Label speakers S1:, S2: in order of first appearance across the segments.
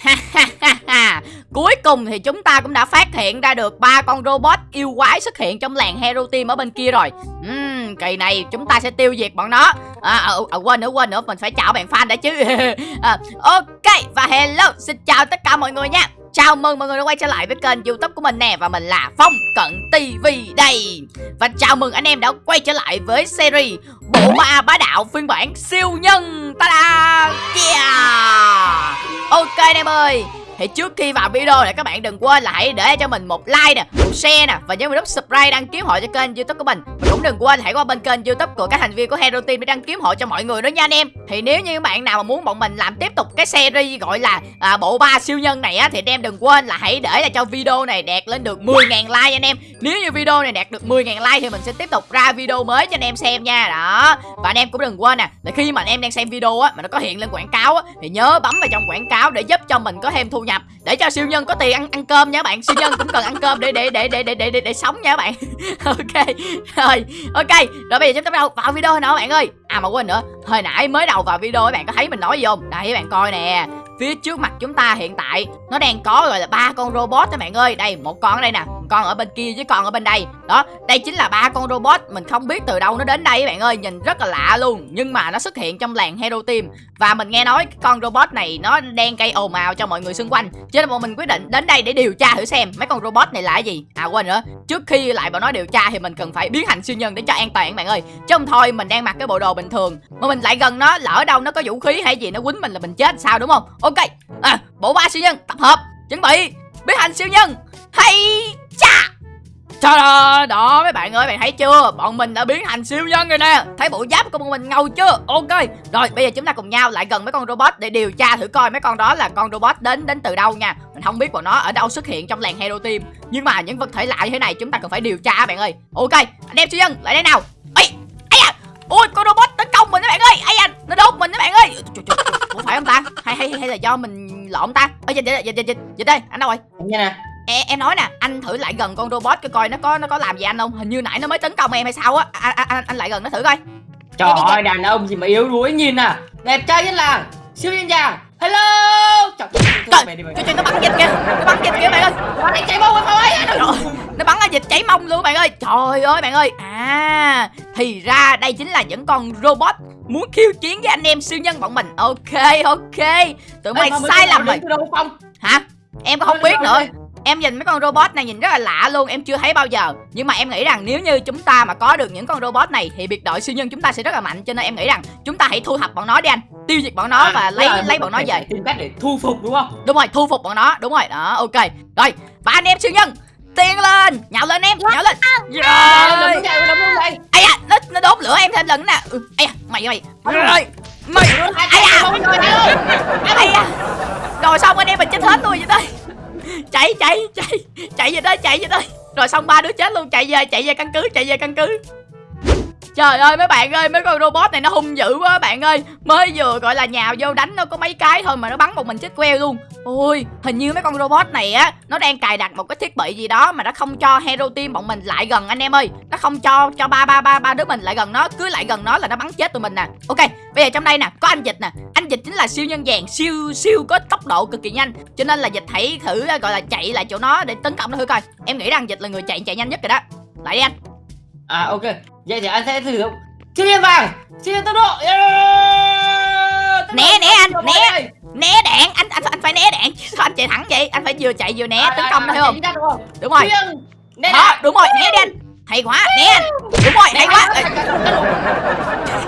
S1: Cuối cùng thì chúng ta cũng đã phát hiện ra được ba con robot yêu quái xuất hiện trong làng Hero Team ở bên kia rồi. Uhm, kỳ này chúng ta sẽ tiêu diệt bọn nó. À, à, à, quên nữa quên nữa mình phải chào bạn fan đã chứ. à, ok và hello xin chào tất cả mọi người nha. Chào mừng mọi người đã quay trở lại với kênh youtube của mình nè Và mình là Phong Cận TV đây Và chào mừng anh em đã quay trở lại với series Bộ ma bá đạo phiên bản siêu nhân Ta-da Yeah Ok anh em ơi thì trước khi vào video này các bạn đừng quên là hãy để cho mình một like nè một share nè và nhớ nút subscribe đăng ký hội cho kênh youtube của mình. Và cũng đừng quên hãy qua bên kênh youtube của các thành viên của hero team để đăng ký hội cho mọi người đó nha anh em. Thì nếu như bạn nào mà muốn bọn mình làm tiếp tục cái series gọi là à, bộ ba siêu nhân này á thì anh em đừng quên là hãy để là cho video này đạt lên được 10.000 like anh em. Nếu như video này đạt được 10.000 like thì mình sẽ tiếp tục ra video mới cho anh em xem nha. Đó. Và anh em cũng đừng quên nè là khi mà anh em đang xem video á mà nó có hiện lên quảng cáo á thì nhớ bấm vào trong quảng cáo để giúp cho mình có thêm thu nhập để cho siêu nhân có tiền ăn ăn cơm nha các bạn. Siêu nhân cũng cần ăn cơm để để để để để để để, để sống nha các bạn. Ok. Rồi ok. Rồi bây giờ chúng ta bắt đầu vào video nào các bạn ơi. À mà quên nữa hồi nãy mới đầu vào video các bạn có thấy mình nói gì không? Đây các bạn coi nè. Phía trước mặt chúng ta hiện tại nó đang có gọi là ba con robot các bạn ơi. Đây một con ở đây nè con ở bên kia với con ở bên đây. Đó đây chính là ba con robot. Mình không biết từ đâu nó đến đây các bạn ơi. Nhìn rất là lạ luôn. Nhưng mà nó xuất hiện trong làng hero team. Và mình nghe nói con robot này nó đang gây ồn ào cho mọi người xung quanh. Cho nên bọn mình quyết định đến đây để điều tra thử xem mấy con robot này là cái gì. À quên nữa. Trước khi lại bọn nó điều tra thì mình cần phải biến thành siêu nhân để cho an toàn các bạn ơi. Chứ không thôi mình đang mặc cái bộ đồ bình thường. Mà mình lại gần nó lỡ đâu nó có vũ khí hay gì nó quýnh mình là mình chết sao đúng không? Ok. À, bộ ba siêu nhân tập hợp. Chuẩn bị. Biến thành siêu nhân. Hay! Chà Trời ơi, đó mấy bạn ơi, bạn thấy chưa? Bọn mình đã biến thành siêu nhân rồi nè. Thấy bộ giáp của bọn mình ngầu chưa? Ok. Rồi, bây giờ chúng ta cùng nhau lại gần mấy con robot Để điều tra thử coi mấy con đó là con robot đến đến từ đâu nha. Mình không biết bọn nó ở đâu xuất hiện trong làng Hero Team. Nhưng mà những vật thể lạ như thế này chúng ta cần phải điều tra bạn ơi. Ok, anh em siêu nhân, lại đây nào. Ê, ây à Ôi, con robot tấn công mình các bạn ơi. Ây à, nó đốt mình các bạn ơi. Trời, trời, Ủa phải không ta? Hay hay hay là do mình lộn ta? Ơ dịch dịch dịch dịch dịch đây, anh đâu rồi?
S2: Nha nè
S1: em, em nói nè anh thử lại gần con robot cái coi nó có nó có làm gì anh không? Hình như nãy nó mới tấn công em hay sao á. Anh, anh, anh lại gần nó thử coi.
S2: Trời ơi đàn ông gì mà yếu đuối nhìn à. Đẹp trai nhất làng siêu nhân chàng hello!
S1: Trời trời, trời, nó bắn dịch kìa nó bắn dịch kìa bạn ơi.
S2: Nó cháy mông thôi
S1: nó bắn ở dịch cháy mông luôn bạn ơi. Trời ơi bạn ơi. À thì ra đây chính là những con robot muốn khiêu chiến với anh em siêu nhân bọn mình. Ok ok. Tụi mày sai lầm rồi. hả? Em có không biết nữa Em nhìn mấy con robot này nhìn rất là lạ luôn Em chưa thấy bao giờ. Nhưng mà em nghĩ rằng nếu như chúng ta mà có được những con robot này Thì biệt đội siêu nhân chúng ta sẽ rất là mạnh. Cho nên em nghĩ rằng chúng ta hãy thu thập bọn nó đi anh. Tiêu diệt bọn nó à, và lấy lấy bọn nó về.
S2: Tìm cách để thu phục đúng không?
S1: Đúng rồi thu phục bọn nó Đúng rồi. Đó ok. Rồi ba anh em siêu nhân Tiên lên. Nhào lên em Nhào lên.
S2: Rồi Ây
S1: à nó, nó đốt lửa em thêm lần nè. Ừ, Ây à mày mày Rồi Mày. Ây à Ây à Rồi xong anh em mình chết hết luôn vậy đây chạy chạy chạy chạy về đây, chạy về đây. Rồi xong ba đứa chết luôn, chạy về chạy về căn cứ, chạy về căn cứ. Trời ơi, mấy bạn ơi, mấy con robot này nó hung dữ quá, bạn ơi. Mới vừa gọi là nhào vô đánh nó có mấy cái thôi mà nó bắn một mình chết queo luôn. Ôi, hình như mấy con robot này á, Nó đang cài đặt một cái thiết bị gì đó Mà nó không cho hero team bọn mình lại gần, anh em ơi. Nó không cho cho ba ba ba ba đứa mình lại gần nó, Cứ lại gần nó là nó bắn chết tụi mình nè. Ok, bây giờ trong đây nè, có anh dịch nè. Anh dịch chính là siêu nhân vàng siêu siêu có tốc độ cực kỳ nhanh. Cho nên là dịch hãy thử à, gọi là chạy lại chỗ nó để tấn công nó thử coi. Em nghĩ rằng dịch là người chạy chạy nhanh nhất rồi đó. Lại đi anh.
S2: À ok. Vậy thì anh sẽ thử dụng Siêu nhân vàng! Siêu tốc độ!
S1: Yeah! Né né anh Né Né đạn Anh anh anh phải né đạn. Sao anh chạy thẳng vậy Anh phải vừa chạy vừa né tấn công hiểu không? Đúng rồi. né Đó đúng rồi né đi anh. Hay quá Né anh. Đúng rồi hay quá.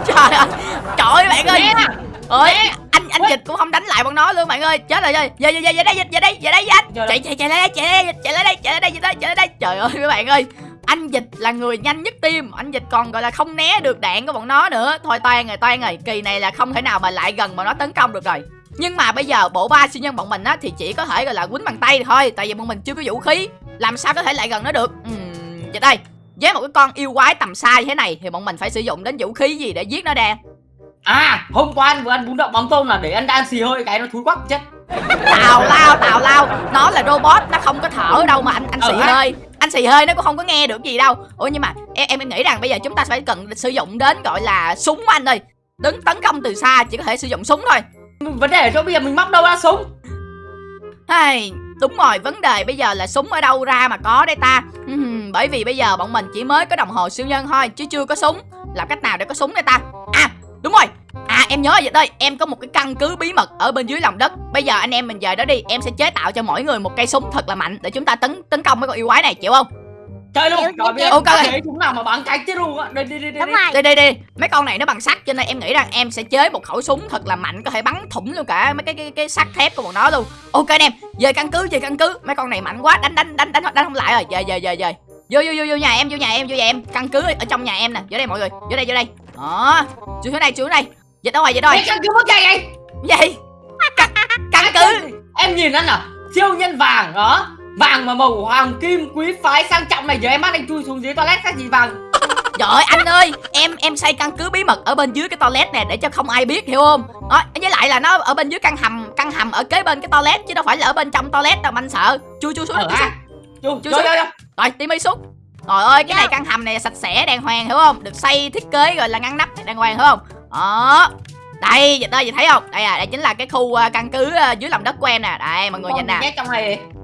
S1: Trời ơi. Trời ơi. Bạn ơi. Ơi anh anh dịch cũng không đánh lại bọn nó luôn bạn ơi. Chết rồi về về về về đây về đây về đây anh. Chạy chạy chạy lại đây chạy đây chạy lại đây chạy lại đây chạy lại đây. Trời ơi các bạn ơi anh dịch là người nhanh nhất team. Anh dịch còn gọi là không né được đạn của bọn nó nữa. Thôi toan rồi toan rồi. Kỳ này là không thể nào mà lại gần bọn nó tấn công được rồi. Nhưng mà bây giờ bộ ba siêu nhân bọn mình á thì chỉ có thể gọi là quýnh bằng tay thôi. Tại vì bọn mình chưa có vũ khí. Làm sao có thể lại gần nó được? Uhm, đây. Với một cái con yêu quái tầm xa như thế này thì bọn mình phải sử dụng đến vũ khí gì để giết nó đe?
S2: À hôm qua anh vừa ăn bún đậu mắm tôm là để anh đang xì hơi cái nó thúi quắc chết.
S1: Tào lao tào lao. Nó là robot nó không có thở đâu mà anh anh xì ừ, hơi anh xì hơi nó cũng không có nghe được gì đâu. Ủa nhưng mà em em nghĩ rằng bây giờ chúng ta phải cần sử dụng đến gọi là súng anh ơi. Đứng tấn công từ xa chỉ có thể sử dụng súng thôi.
S2: Vấn đề ở chỗ bây giờ mình móc đâu ra súng?
S1: Hay, đúng rồi, vấn đề bây giờ là súng ở đâu ra mà có đây ta? Bởi vì bây giờ bọn mình chỉ mới có đồng hồ siêu nhân thôi Chứ chưa có súng. Làm cách nào để có súng đây ta? À, đúng rồi em nhớ rồi đây em có một cái căn cứ bí mật ở bên dưới lòng đất. Bây giờ anh em mình về đó đi Em sẽ chế tạo cho mỗi người một cây súng thật là mạnh Để chúng ta tấn tấn công mấy con yêu quái này chịu không?
S2: Chơi luôn.
S3: Chịu,
S2: rồi
S3: chịu,
S2: bây giờ.
S1: Ok.
S2: để chúng nào mà bắn cái chứ luôn á. Đi đi đi đi
S3: đúng
S2: đi.
S1: Đi đi đi. Mấy con này nó bằng sắt cho nên em nghĩ rằng em sẽ chế một khẩu súng thật là mạnh Có thể bắn thủng luôn cả mấy cái cái, cái sắt thép của bọn nó luôn. Ok anh em Về căn cứ về căn cứ. Mấy con này mạnh quá đánh đánh đánh đánh đánh không lại rồi. Về về về về. Vô vô vô vô nhà em vô nhà em vô nhà em. Căn cứ ở trong nhà em nè. Vô đây mọi người Vô đây vô đây. Đó. Xuống dưới đây xuống dưới đây Dịch đâu rồi dịch rồi?
S2: Ê, căn cứ mất cây vậy
S1: Gì? Căn, căn cứ.
S2: Em nhìn anh à siêu nhân vàng đó vàng mà màu hoàng kim quý phái sang trọng này giờ em bắt anh chui xuống dưới toilet cái gì vàng?
S1: Trời ơi anh ơi Em em xây căn cứ bí mật ở bên dưới cái toilet nè Để cho không ai biết hiểu không? Đó, Với lại là nó ở bên dưới căn hầm Căn hầm ở kế bên cái toilet Chứ đâu phải là ở bên trong toilet đâu mà anh sợ. Chui chui xuống
S2: ở
S1: xuống
S2: ha. chui
S1: Chui xuống. Rồi Timmy xuống. Trời ơi cái
S3: Dạ.
S1: này căn hầm này sạch sẽ đàng hoàng hiểu không? Được xây thiết kế rồi là ngăn nắp đàng hoàng hiểu không Đó Đây dịch ơi, dịch thấy không? Đây à đây chính là cái khu ờ, căn cứ ờ, dưới lòng đất của em nè. Đây mọi người nhìn nè.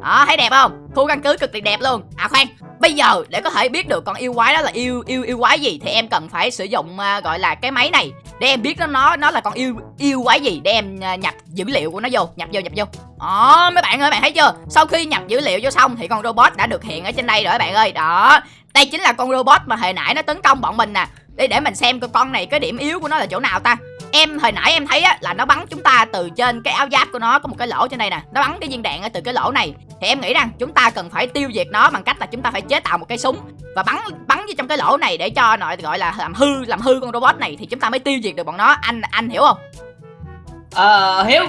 S1: đó thấy đẹp không? Khu căn cứ cực kỳ đẹp luôn. À khoan bây giờ để có thể biết được con yêu quái đó là yêu yêu yêu quái gì thì em cần phải sử dụng à, gọi là cái máy này để em biết nó nó nó là con yêu yêu quái gì để em à, nhập dữ liệu của nó vô nhập vô nhập vô. Đó mấy bạn ơi bạn thấy chưa? Sau khi nhập dữ liệu vô xong thì con robot đã được hiện ở trên đây rồi các bạn ơi. Đó đây chính là con robot mà hồi nãy nó tấn công bọn mình nè để để mình xem coi con này cái điểm yếu của nó là chỗ nào ta. Em hồi nãy em thấy á là nó bắn chúng ta từ trên cái áo giáp của nó có một cái lỗ trên đây nè. Nó bắn cái viên đạn ở từ cái lỗ này. Thì em nghĩ rằng chúng ta cần phải tiêu diệt nó bằng cách là chúng ta phải chế tạo một cây súng và bắn bắn vô trong cái lỗ này để cho nội gọi là làm hư làm hư con robot này thì chúng ta mới tiêu diệt được bọn nó. Anh anh hiểu không?
S2: Ờ hiếu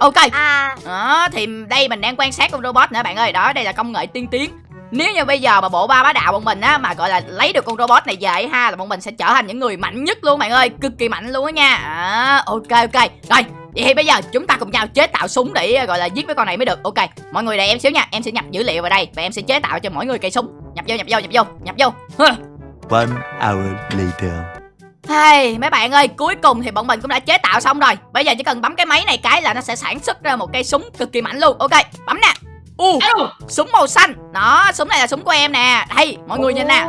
S1: ok.
S3: À.
S1: Đó thì đây mình đang quan sát con robot nữa bạn ơi. Đó đây là công nghệ tiên tiến nếu như bây giờ mà bộ ba bá đạo bọn mình á mà gọi là lấy được con robot này về ha là bọn mình sẽ trở thành những người mạnh nhất luôn bạn ơi cực kỳ mạnh luôn á nha. À, ok ok. Rồi vậy thì bây giờ chúng ta cùng nhau chế tạo súng để gọi là giết mấy con này mới được. Ok mọi người đợi em xíu nha em sẽ nhập dữ liệu vào đây và em sẽ chế tạo cho mỗi người cây súng. Nhập vô nhập vô nhập vô nhập vô.
S4: One hour later.
S1: Hey, mấy bạn ơi, cuối cùng thì bọn mình cũng đã chế tạo xong rồi. Bây giờ chỉ cần bấm cái máy này cái là nó sẽ sản xuất ra một cây súng cực kỳ mạnh luôn. Ok, bấm nè U,
S2: alo
S1: súng màu xanh. Đó, súng này là súng của em nè. Đây, mọi người nhìn nè.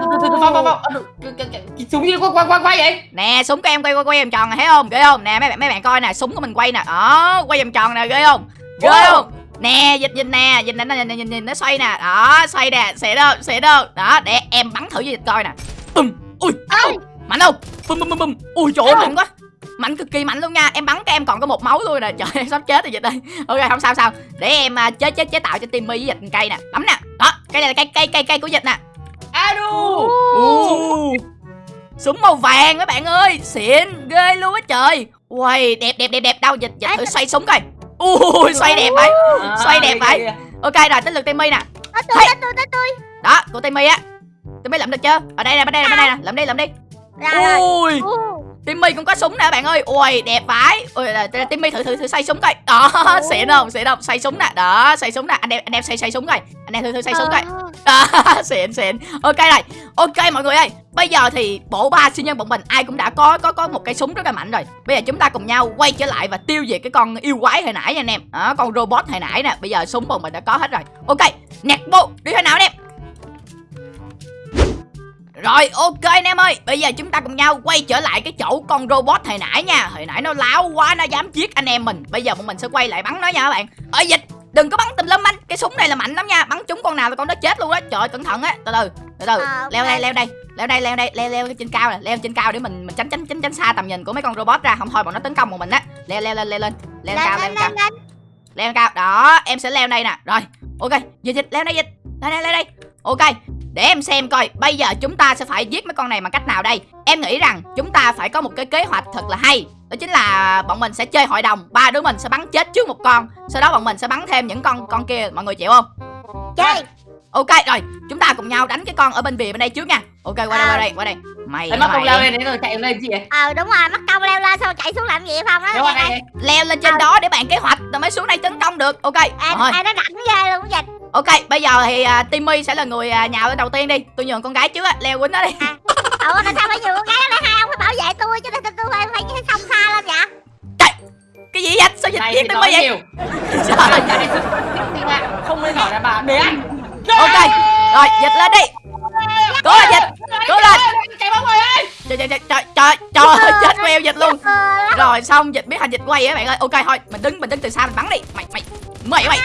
S2: Súng gì quay quay quay vậy?
S1: Nè, súng của em quay quay quay vòng tròn này, thấy không? Ghê không? Nè, mấy bạn mấy bạn coi nè, súng của mình quay nè. Đó, quay vòng tròn nè, ghê không? Ghê không? Nè, dịch dịch nè, dịch nè, nhìn, nhìn, nhìn, nhìn, nó xoay nè. Đó, xoay nè, xịn đâu, xịn đâu. Đó, để em bắn thử với dịch coi nè. Bùm, ui, mạnh không? Bum bum bum bum ui trời ơi mạnh quá mạnh cực kỳ mạnh luôn nha. Em bắn cái em còn có một máu luôn nè trời em sắp chết rồi vậy đây. Ok không sao sao. Để em à, chế chế chế tạo cho timmy với dịch cây nè. Bấm nè. Đó cây này là cây cây cây cây của dịch nè. Ồ, súng màu vàng các bạn ơi. Xịn ghê luôn á trời. Uầy, đẹp đẹp đẹp đẹp. Đâu dịch dịch thử xoay súng coi. Ui xoay đẹp vậy. Xoay đẹp vậy. ok rồi tới lượt timmy nè.
S3: Nó tôi tôi tôi.
S1: Đó của timmy á. Timmy lượm được chưa? Ở đây nè bên đây nè bên đây nè. Lượm đi lượm đi. Ui Timmy cũng có súng nè bạn ơi. Ui đẹp vãi. Ui Timmy thử thử thử xoay súng coi. Đó xịn không xịn không. Xoay súng nè. Đó xoay súng nè. Anh em anh em xoay xoay súng coi. Anh em thử thử xoay súng coi. Đó. Xịn xịn. Ok rồi Ok mọi người ơi. Bây giờ thì bộ ba siêu nhân bọn mình Ai cũng đã có có có một cây súng rất là mạnh rồi. Bây giờ chúng ta cùng nhau quay trở lại Và tiêu diệt cái con yêu quái hồi nãy nha anh em. Đó con robot hồi nãy nè. Bây giờ súng bọn mình đã có hết rồi. Ok nẹt bộ đi thế nào anh em rồi ok anh em ơi. Bây giờ chúng ta cùng nhau quay trở lại cái chỗ con robot hồi nãy nha. Hồi nãy nó láo quá nó dám giết anh em mình. Bây giờ bọn mình sẽ quay lại bắn nó nha các bạn. Ở dịch đừng có bắn tùm lum anh. Cái súng này là mạnh lắm nha. Bắn trúng con nào là con đó chết luôn á Trời ơi, cẩn thận á. Từ từ từ từ.
S3: À.
S1: Leo đây leo đây. Leo đây leo đây leo leo trên cao nè. Leo trên cao để mình mình tránh tránh tránh tránh xa tầm nhìn của mấy con robot ra. Không thôi bọn nó tấn công một mình á. Leo leo lên leo lên. Leo lên cao leo cao. leo lên cao. Đó em sẽ leo đây nè. Rồi ok. Dịch dịch leo đây dịch. Leo đây leo đây. Ok để em xem coi, bây giờ chúng ta sẽ phải giết mấy con này bằng cách nào đây? Em nghĩ rằng chúng ta phải có một cái kế hoạch thật là hay. Đó chính là bọn mình sẽ chơi hội đồng, ba đứa mình sẽ bắn chết trước một con. Sau đó bọn mình sẽ bắn thêm những con con kia, mọi người chịu không?
S3: Chơi!
S1: Ok rồi chúng ta cùng nhau đánh cái con ở bên bìa bên đây trước nha. Ok qua đây qua đây qua đây. Mày mày
S2: công leo lên đấy rồi chạy lên gì vậy?
S3: Ờ đúng rồi mất công leo lên sao chạy xuống làm gì phong đó Nghe
S2: đây
S1: leo lên trên đó để bàn kế hoạch rồi mới xuống đây tấn công được. Ok
S3: em
S1: rồi.
S3: em nó rảnh ghê luôn dịch
S1: Ok, bây giờ thì à, Timmy sẽ là người à, nhào lên đầu tiên đi. Tôi nhường con gái trước á, leo quýnh nó đi.
S3: ủa tại sao phải nhiều con gái lại hai ông phải bảo vệ tôi chứ tôi tôi phải phải cái sông xa lên vậy?
S1: Cái gì vậy? Sao dịch giết Timmy vậy? Trời,
S2: Này, này, mà để anh
S1: ok rồi dịch lên đi. Cố lên dịch cố lên.
S2: chạy bóng rồi ơi
S1: trời trời trời trời trời trời ơi, chết queo dịch luôn. rồi xong dịch biết hành dịch quay á bạn ơi. Ok thôi mình đứng mình đứng từ xa mình bắn đi. Mày mày mày mày.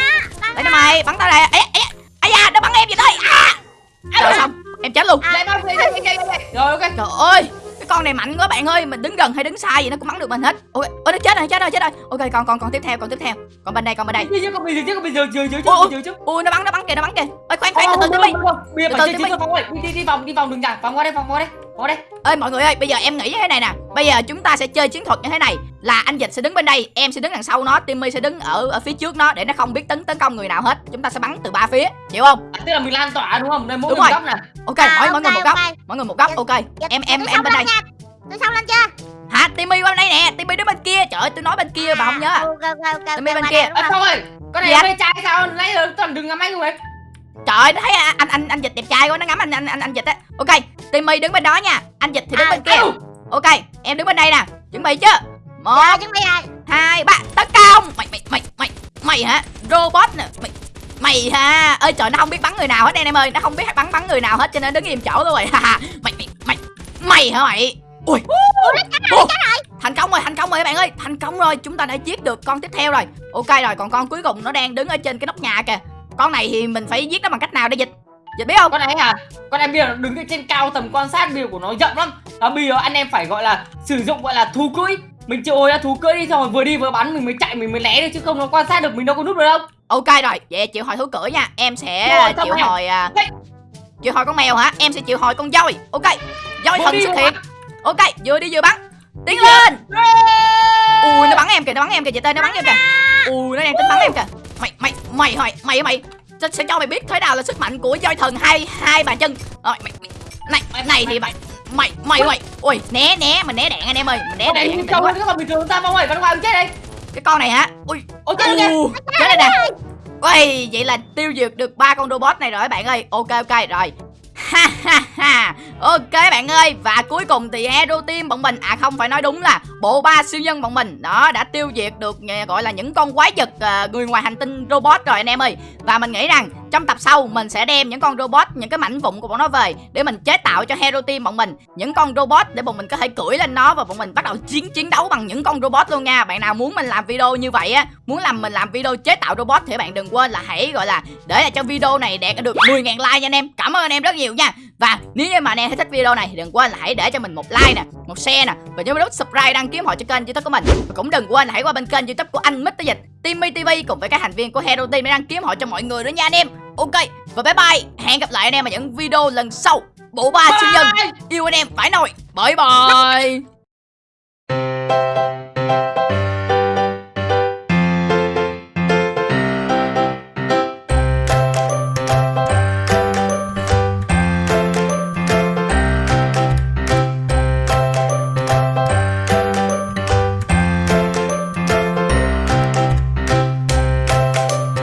S1: Đây nó mày bắn tao đây ấy ấy ấy da nó bắn em vậy đây. À. Rồi xong em chết luôn.
S2: Chạy rồi ok.
S1: trời ơi con này mạnh quá bạn ơi mình đứng gần hay đứng xa gì nó cũng bắn được mình hết. Ok ôi nó chết rồi chết rồi chết rồi. Ok còn còn còn tiếp theo còn tiếp theo. Còn bên đây còn bên đây.
S2: Chứ còn bây giờ chứ còn bây giờ giờ giờ chứ
S1: ui nó bắn nó bắn kìa nó bắn kìa. Ơi khoan khoan từ từ đi.
S2: bây giờ phải chơi phong ơi. Đi đi vòng đi vòng đường nhạc vòng qua đây vòng qua đây qua đây
S1: ơi mọi người ơi bây giờ em nghĩ như thế này nè. Bây giờ chúng ta sẽ chơi chiến thuật như thế này. Là anh dịch sẽ đứng bên đây em sẽ đứng đằng sau nó timmy sẽ đứng ở ở phía trước nó để nó không biết tấn tấn công người nào hết. Chúng ta sẽ bắn từ ba phía chịu không?
S2: À, tức là mình lan tỏa đúng không? Đây mỗi
S1: Đúng rồi.
S2: góc nè.
S1: Ok
S3: À,
S1: mỗi mỗi người một góc
S3: ok.
S1: mỗi người một góc ok.
S3: Dịch,
S1: em em em bên đây.
S3: tôi xong lên chưa?
S1: Hả timmy qua bên đây nè timmy đứng bên kia. Trời ơi tôi nói bên kia mà không nhớ à.
S3: ok ok ok
S1: Timmy bên kia.
S2: à,
S3: không?
S2: ơi con này
S1: Dạ.
S2: mê trai sao? Nãy giờ toàn đừng ngắm anh luôn đấy
S1: trời ơi nó thấy anh anh anh dịch đẹp trai quá nó ngắm anh anh anh, anh dịch á. Ok timmy đứng bên đó nha. Anh dịch thì đứng
S3: À,
S1: bên kia. ok em đứng bên đây nè. Chuẩn bị chưa một
S3: Rồi, chuẩn bị rồi.
S1: hai ba tấn công. Mày mày mày mày mày hả? Robot nè. Mày mày ha ơi trời nó không biết bắn người nào hết anh em ơi. Nó không biết bắn bắn người nào hết cho nên đứng im chỗ luôn rồi. Ha ha. Mày mày mày mày hả mày? Ui. Ủa, thành công rồi thành công rồi các bạn ơi. Thành công rồi chúng ta đã giết được con tiếp theo rồi. Ok rồi còn con cuối cùng nó đang đứng ở trên cái nóc nhà kìa con này thì mình phải giết nó bằng cách nào để dịch? Dịch biết không?
S2: Con này hả con này bây giờ đứng ở trên cao tầm quan sát biểu của nó rộng lắm. Và bây giờ anh em phải gọi là sử dụng gọi là thú cưỡi. Mình hồi ra thú cưỡi đi xong rồi vừa đi vừa bắn mình mới chạy mình mới né được chứ không nó quan sát được mình đâu có núp được đâu.
S1: Ok rồi vậy chịu hồi thú cưỡi nha. Em sẽ
S2: Rồi,
S1: à, chịu
S2: rồi.
S1: hồi à,
S2: Hey.
S1: chịu hồi con mèo hả? Em sẽ chịu hồi con voi. Ok voi thần
S2: đi
S1: xuất hiện. ok vừa đi vừa bắn. Tiến lên. Ui nó bắn em kìa nó bắn em kìa chị tê nó bắn em kìa. Ui nó đang tính bắn em kìa mày mày mày mày mày mày. Sẽ, sẽ cho mày biết thế nào là sức mạnh của voi thần hai hai bàn chân. Rồi mày, mày này này thì mày mày. mày mày ui. né né mình né đạn anh em ơi mình né
S2: con
S1: đạn
S2: hơn các bạn bình thường ta phong ơi bắn ngoài chết đây
S1: cái con này hả? Ui.
S2: Ôi chết
S1: u chết đây nè. ui vậy là tiêu diệt được ba con robot này rồi bạn ơi. Ok ok rồi. Ha ha ha ok bạn ơi và cuối cùng thì hero team bọn mình à không phải nói đúng là bộ ba siêu nhân bọn mình. Đó đã tiêu diệt được gọi là những con quái vật ờ, người ngoài hành tinh robot rồi anh em ơi. Và mình nghĩ rằng trong tập sau mình sẽ đem những con robot những cái mảnh vụn của bọn nó về để mình chế tạo cho hero team bọn mình. Những con robot để bọn mình có thể cưỡi lên nó và bọn mình bắt đầu chiến chiến đấu bằng những con robot luôn nha. Bạn nào muốn mình làm video như vậy á muốn làm mình làm video chế tạo robot thì bạn đừng quên là hãy gọi là để lại cho video này đạt được 10.000 like nha anh em. Cảm ơn anh em rất nhiều nha. Và nếu như mà anh em thấy thích video này thì đừng quên là hãy để cho mình một like nè một share nè và nhớ nút subscribe đăng ký hộ cho kênh youtube của mình. Và cũng đừng quên là hãy qua bên kênh youtube của anh Mr Dịch Timmy TV cùng với các thành viên của Hero Team để đăng ký hộ cho mọi người nữa nha anh em. Ok và bye bye. Hẹn gặp lại anh em ở những video lần sau. Bộ ba siêu nhân yêu anh em phải nồi. Bye bye